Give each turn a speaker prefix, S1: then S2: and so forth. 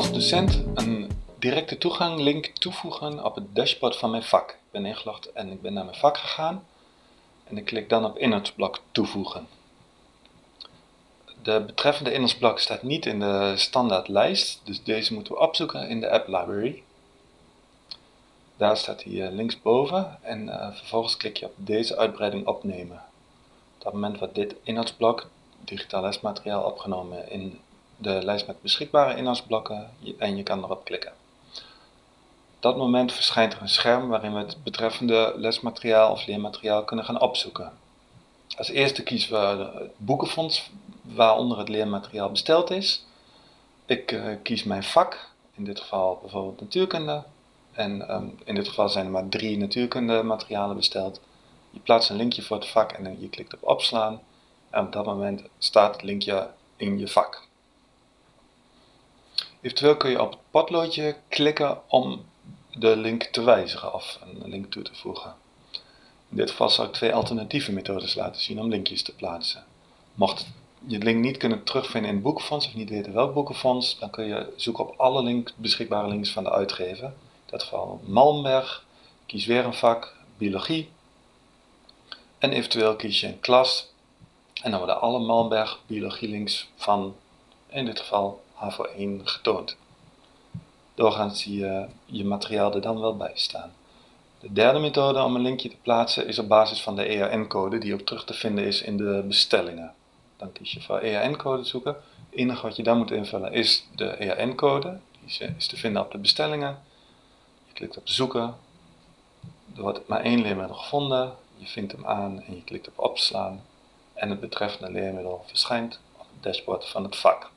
S1: als docent een directe toegang link toevoegen op het dashboard van mijn vak. Ik ben ingelogd en ik ben naar mijn vak gegaan en ik klik dan op inhoudsblok toevoegen. De betreffende inhoudsblok staat niet in de standaard lijst, dus deze moeten we opzoeken in de app library. Daar staat hij eh, linksboven en uh, vervolgens klik je op deze uitbreiding opnemen. Op dat moment wordt dit inhoudsblok, digitaal lesmateriaal, opgenomen in de lijst met beschikbare inhoudsblokken en je kan erop klikken. Op dat moment verschijnt er een scherm waarin we het betreffende lesmateriaal of leermateriaal kunnen gaan opzoeken. Als eerste kiezen we het boekenfonds waaronder het leermateriaal besteld is. Ik uh, kies mijn vak, in dit geval bijvoorbeeld natuurkunde. En um, in dit geval zijn er maar drie natuurkunde materialen besteld. Je plaatst een linkje voor het vak en je klikt op opslaan. En op dat moment staat het linkje in je vak. Eventueel kun je op het potloodje klikken om de link te wijzigen of een link toe te voegen. In dit geval zal ik twee alternatieve methodes laten zien om linkjes te plaatsen. Mocht je de link niet kunnen terugvinden in het boekenfonds of niet weten welk boekenfonds, dan kun je zoeken op alle link, beschikbare links van de uitgever. In dat geval Malmberg, kies weer een vak, biologie. En eventueel kies je een klas en dan worden alle Malmberg biologie links van, in dit geval HAVO 1, getoond. Doorgaans zie je je materiaal er dan wel bij staan. De derde methode om een linkje te plaatsen is op basis van de EAN-code die ook terug te vinden is in de bestellingen. Dan kies je voor EAN-code zoeken. Het enige wat je dan moet invullen is de EAN-code. Die is te vinden op de bestellingen. Je klikt op zoeken. Er wordt maar één leermiddel gevonden. Je vindt hem aan en je klikt op opslaan. En het betreffende leermiddel verschijnt op het dashboard van het vak.